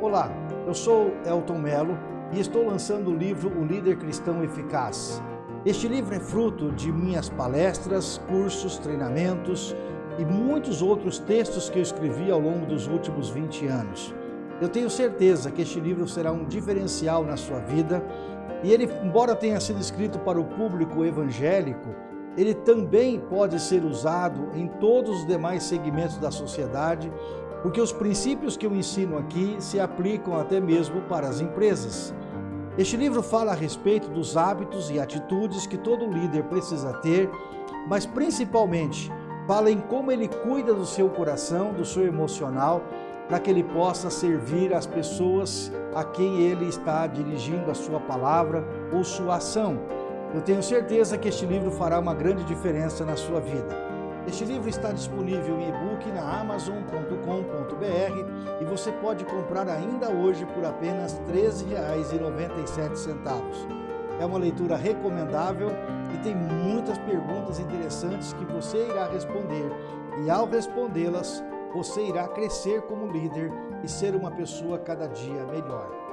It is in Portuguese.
Olá, eu sou Elton Melo e estou lançando o livro O Líder Cristão Eficaz. Este livro é fruto de minhas palestras, cursos, treinamentos e muitos outros textos que eu escrevi ao longo dos últimos 20 anos. Eu tenho certeza que este livro será um diferencial na sua vida e ele, embora tenha sido escrito para o público evangélico, ele também pode ser usado em todos os demais segmentos da sociedade porque os princípios que eu ensino aqui se aplicam até mesmo para as empresas. Este livro fala a respeito dos hábitos e atitudes que todo líder precisa ter, mas principalmente fala em como ele cuida do seu coração, do seu emocional, para que ele possa servir as pessoas a quem ele está dirigindo a sua palavra ou sua ação. Eu tenho certeza que este livro fará uma grande diferença na sua vida. Este livro está disponível em e-book na amazon.com.br e você pode comprar ainda hoje por apenas R$ 13,97. É uma leitura recomendável e tem muitas perguntas interessantes que você irá responder e ao respondê-las, você irá crescer como líder e ser uma pessoa cada dia melhor.